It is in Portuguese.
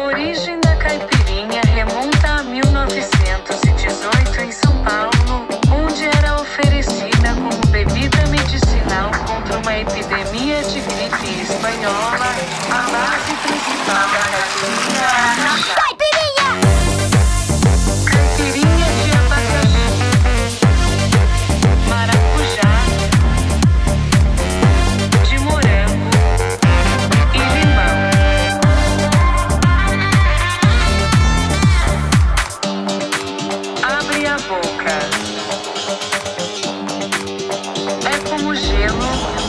A origem da caipirinha remonta a 1918 em São Paulo, onde era oferecida como bebida medicinal contra uma epidemia de gripe espanhola. É como gelo.